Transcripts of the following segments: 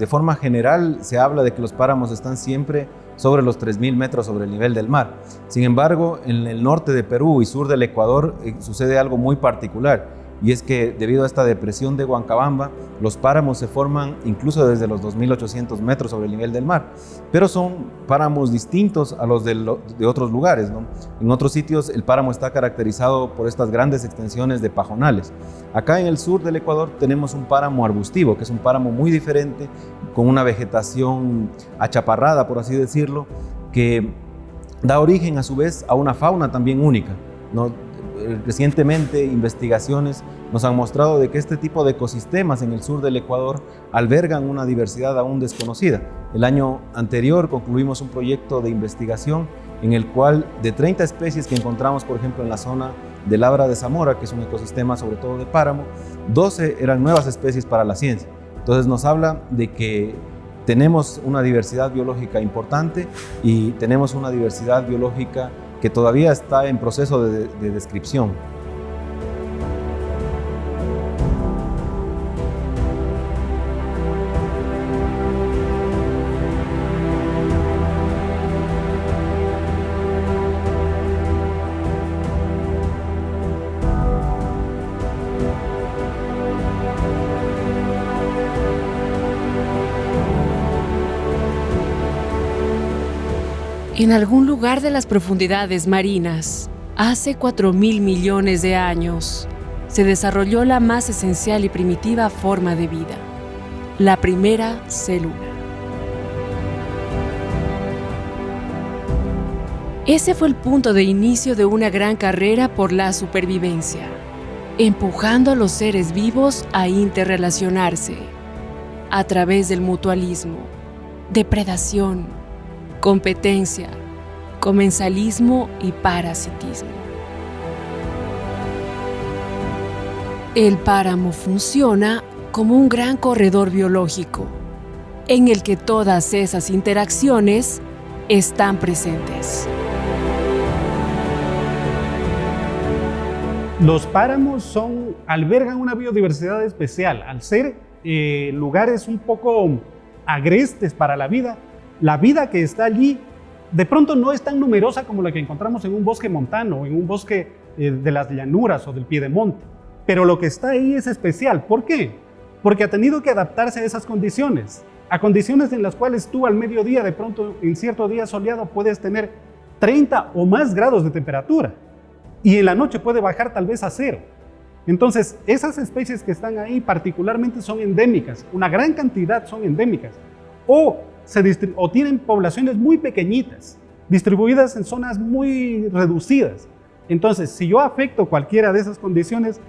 de forma general se habla de que los páramos están siempre sobre los 3.000 metros sobre el nivel del mar. Sin embargo, en el norte de Perú y sur del Ecuador eh, sucede algo muy particular y es que debido a esta depresión de Huancabamba, los páramos se forman incluso desde los 2.800 metros sobre el nivel del mar, pero son páramos distintos a los de, otros lugares. En otros sitios el páramo está caracterizado por estas grandes extensiones de pajonales. Acá en el sur del Ecuador tenemos un páramo arbustivo, que es un páramo muy diferente, con una vegetación achaparrada, por así decirlo, que da origen a su vez a una fauna también única. Eh, recientemente investigaciones nos han mostrado de que este tipo de ecosistemas en el sur del Ecuador albergan una diversidad aún desconocida. El año anterior concluimos un proyecto de investigación en el cual de 30 especies que encontramos, por ejemplo, en la zona de Labra de Zamora, que es un ecosistema sobre todo de páramo, 12 eran nuevas especies para la ciencia. Entonces nos habla de que tenemos una diversidad biológica importante y tenemos una diversidad biológica que todavía está en proceso de, de descripción. En algún lugar de las profundidades marinas, hace 4 mil millones de años, se desarrolló la más esencial y primitiva forma de vida, la primera célula. Ese fue el punto de inicio de una gran carrera por la supervivencia, empujando a los seres vivos a interrelacionarse a través del mutualismo, depredación, competencia, comensalismo y parasitismo. El páramo funciona como un gran corredor biológico, en el que todas esas interacciones están presentes. Los páramos son, albergan una biodiversidad especial. Al ser eh, lugares un poco agrestes para la vida, la vida que está allí de pronto no es tan numerosa como la que encontramos en un bosque montano, en un bosque eh, de las llanuras o del piedemonte. Pero lo que está ahí es especial. ¿Por qué? Porque ha tenido que adaptarse a esas condiciones, a condiciones en las cuales tú al mediodía, de pronto en cierto día soleado, puedes tener 30 o más grados de temperatura y en la noche puede bajar tal vez a cero. Entonces, esas especies que están ahí particularmente son endémicas, una gran cantidad son endémicas. O o tienen poblaciones muy pequeñitas, distribuidas en zonas muy reducidas. Entonces, si yo afecto cualquiera de esas condiciones,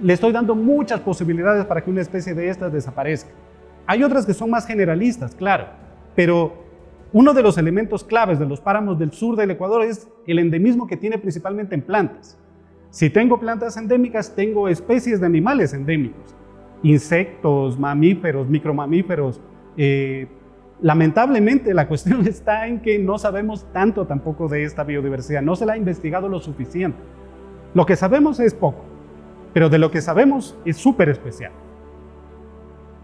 le estoy dando muchas posibilidades para que una especie de estas desaparezca. Hay otras que son más generalistas, claro, pero uno de los elementos claves de los páramos del sur del Ecuador es el endemismo que tiene principalmente en plantas. Si tengo plantas endémicas, tengo especies de animales endémicos, insectos, mamíferos, micromamíferos, eh, Lamentablemente la cuestión está en que no sabemos tanto tampoco de esta biodiversidad, no se la ha investigado lo suficiente. Lo que sabemos es poco, pero de lo que sabemos es súper especial.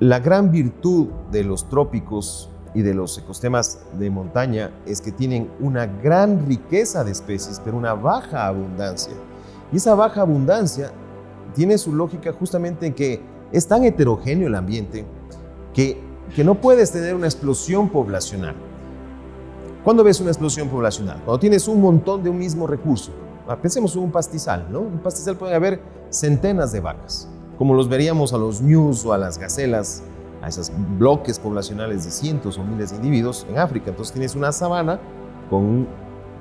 La gran virtud de los trópicos y de los ecosistemas de montaña es que tienen una gran riqueza de especies, pero una baja abundancia. Y esa baja abundancia tiene su lógica justamente en que es tan heterogéneo el ambiente que que no puedes tener una explosión poblacional. ¿Cuándo ves una explosión poblacional? Cuando tienes un montón de un mismo recurso. Ah, pensemos en un pastizal, ¿no? En un pastizal puede haber centenas de vacas, como los veríamos a los ñus o a las gacelas, a esos bloques poblacionales de cientos o miles de individuos en África. Entonces tienes una sabana con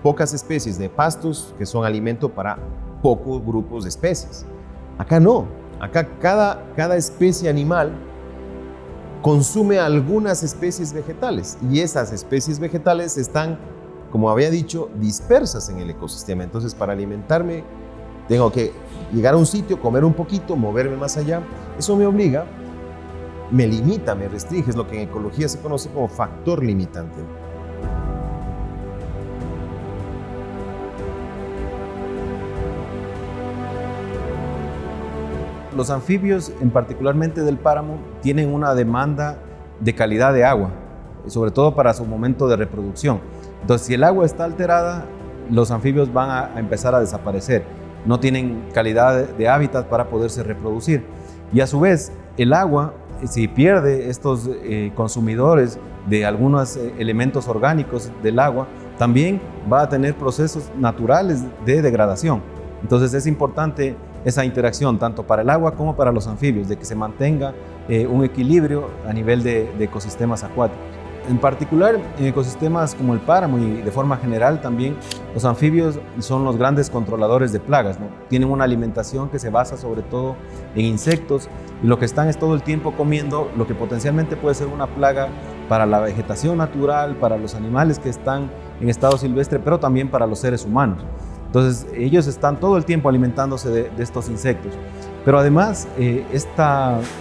pocas especies de pastos que son alimento para pocos grupos de especies. Acá no, acá cada, cada especie animal consume algunas especies vegetales y esas especies vegetales están, como había dicho, dispersas en el ecosistema. Entonces, para alimentarme, tengo que llegar a un sitio, comer un poquito, moverme más allá. Eso me obliga, me limita, me restringe, es lo que en ecología se conoce como factor limitante. Los anfibios, en particularmente del páramo, tienen una demanda de calidad de agua, sobre todo para su momento de reproducción. Entonces, si el agua está alterada, los anfibios van a, empezar a desaparecer. No tienen calidad de, hábitat para poderse reproducir. Y a su vez, el agua, si pierde estos eh, consumidores de algunos eh, elementos orgánicos del agua, también va a tener procesos naturales de degradación. Entonces es importante esa interacción tanto para el agua como para los anfibios, de que se mantenga eh, un equilibrio a nivel de, ecosistemas acuáticos. En particular, en ecosistemas como el páramo y de forma general también, los anfibios son los grandes controladores de plagas. Tienen una alimentación que se basa sobre todo en insectos y lo que están es todo el tiempo comiendo lo que potencialmente puede ser una plaga para la vegetación natural, para los animales que están en estado silvestre, pero también para los seres humanos. Entonces ellos están todo el tiempo alimentándose de, estos insectos. Pero además, este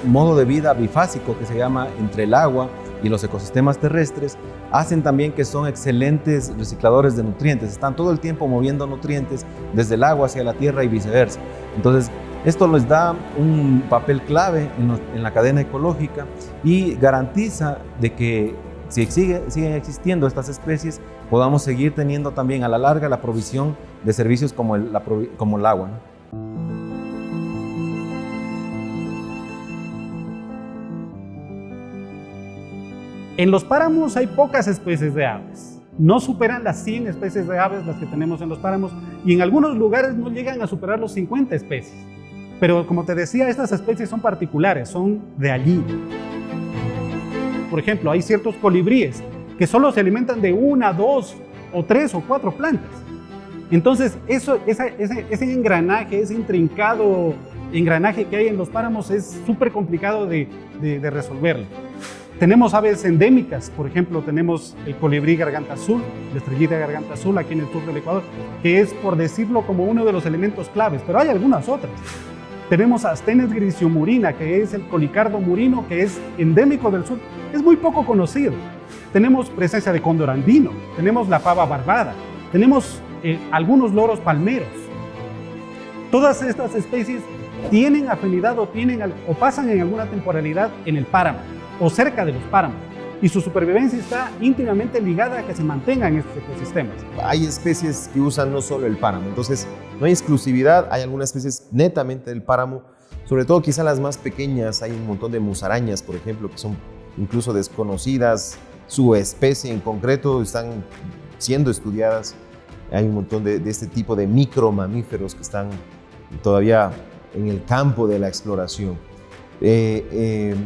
modo de vida bifásico que se llama entre el agua y los ecosistemas terrestres, hacen también que son excelentes recicladores de nutrientes. Están todo el tiempo moviendo nutrientes desde el agua hacia la tierra y viceversa. Entonces, esto les da un papel clave en, en la cadena ecológica y garantiza de que si sigue, siguen existiendo estas especies, podamos seguir teniendo también a la larga la provisión de servicios como el, como el agua. En los páramos hay pocas especies de aves. No superan las 100 especies de aves las que tenemos en los páramos y en algunos lugares no llegan a superar los 50 especies. Pero como te decía, estas especies son particulares, son de allí. Por ejemplo, hay ciertos colibríes que solo se alimentan de una, dos o tres o cuatro plantas. Entonces, eso, ese, ese, engranaje, ese intrincado engranaje que hay en los páramos es súper complicado de, de, resolverlo. Tenemos aves endémicas, por ejemplo, tenemos el colibrí garganta azul, la estrellita garganta azul aquí en el sur del Ecuador, que es, por decirlo, como uno de los elementos claves, pero hay algunas otras. Tenemos a Astenes grisiomurina, que es el colicardo murino, que es endémico del sur. Es muy poco conocido. Tenemos presencia de cóndor andino, tenemos la pava barbada, tenemos eh, algunos loros palmeros. Todas estas especies tienen afinidad o, tienen, o pasan en alguna temporalidad en el páramo o cerca de los páramos y su supervivencia está íntimamente ligada a que se mantengan estos ecosistemas. Hay especies que usan no solo el páramo, entonces no hay exclusividad, hay algunas especies netamente del páramo, sobre todo quizá las más pequeñas, hay un montón de musarañas, por ejemplo, que son incluso desconocidas, su especie en concreto están siendo estudiadas, hay un montón de, este tipo de micromamíferos que están todavía en el campo de la exploración. Eh, eh,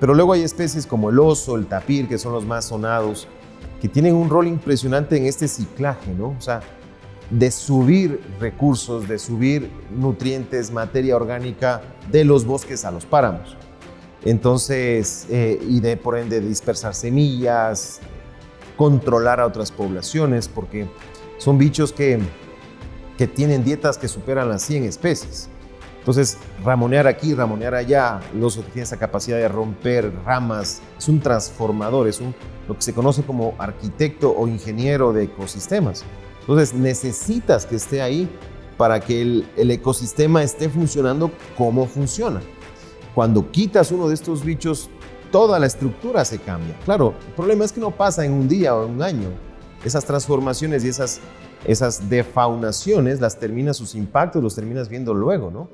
pero luego hay especies como el oso, el tapir, que son los más sonados, que tienen un rol impresionante en este ciclaje, ¿no? O sea, de subir recursos, de subir nutrientes, materia orgánica de los bosques a los páramos. Entonces, eh, y de por ende dispersar semillas, controlar a otras poblaciones, porque son bichos que, que tienen dietas que superan las 100 especies. Entonces, ramonear aquí, ramonear allá, el oso que tiene esa capacidad de romper ramas, es un transformador, es un, lo que se conoce como arquitecto o ingeniero de ecosistemas. Entonces, necesitas que esté ahí para que el, el ecosistema esté funcionando como funciona. Cuando quitas uno de estos bichos, toda la estructura se cambia. Claro, el problema es que no pasa en un día o en un año. Esas transformaciones y esas esas defaunaciones las terminas, sus impactos los terminas viendo luego, ¿no?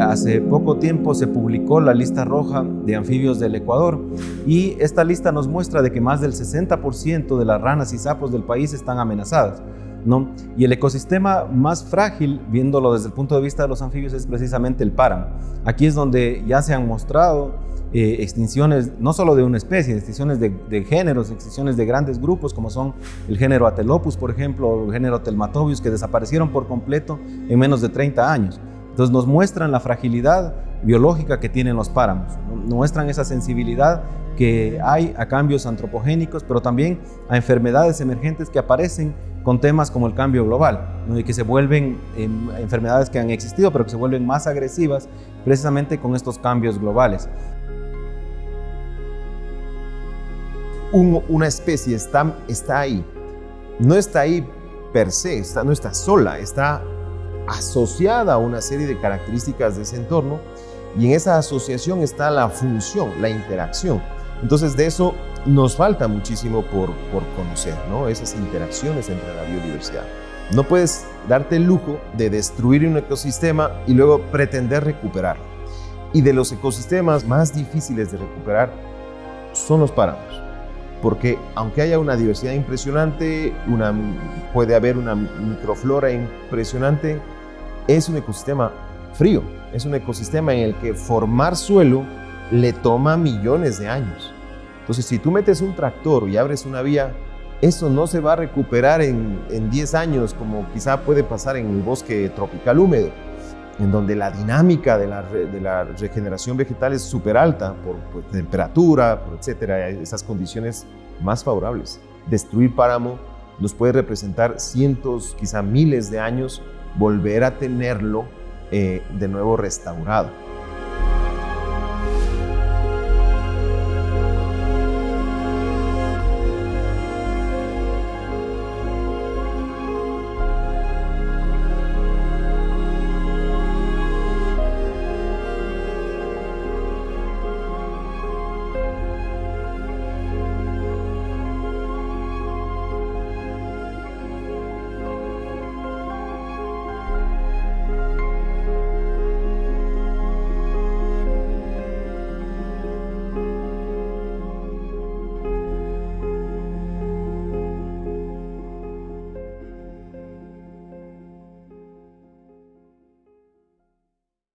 Hace poco tiempo se publicó la lista roja de anfibios del Ecuador y esta lista nos muestra de que más del 60% de las ranas y sapos del país están amenazadas. ¿no? Y el ecosistema más frágil, viéndolo desde el punto de vista de los anfibios, es precisamente el páramo. Aquí es donde ya se han mostrado eh, extinciones, no solo de una especie, extinciones de, de, géneros, extinciones de grandes grupos, como son el género Atelopus, por ejemplo, o el género Telmatobius, que desaparecieron por completo en menos de 30 años. Entonces nos muestran la fragilidad biológica que tienen los páramos, muestran esa sensibilidad que hay a cambios antropogénicos, pero también a enfermedades emergentes que aparecen con temas como el cambio global, y que se vuelven em, enfermedades que han existido, pero que se vuelven más agresivas precisamente con estos cambios globales. una especie está, está ahí, no está ahí per se, está, no está sola, está asociada a una serie de características de ese entorno y en esa asociación está la función, la interacción. Entonces de eso nos falta muchísimo por, por conocer, ¿no? esas interacciones entre la biodiversidad. No puedes darte el lujo de destruir un ecosistema y luego pretender recuperarlo. Y de los ecosistemas más difíciles de recuperar son los páramos. Porque aunque haya una diversidad impresionante, una, puede haber una microflora impresionante, es un ecosistema frío. Es un ecosistema en el que formar suelo le toma millones de años. Entonces, si tú metes un tractor y abres una vía, eso no se va a recuperar en, en 10 años como quizá puede pasar en el bosque tropical húmedo en donde la dinámica de la, regeneración vegetal es súper alta por, temperatura, por etcétera, esas condiciones más favorables. Destruir páramo nos puede representar cientos, quizá miles de años, volver a tenerlo eh, de nuevo restaurado.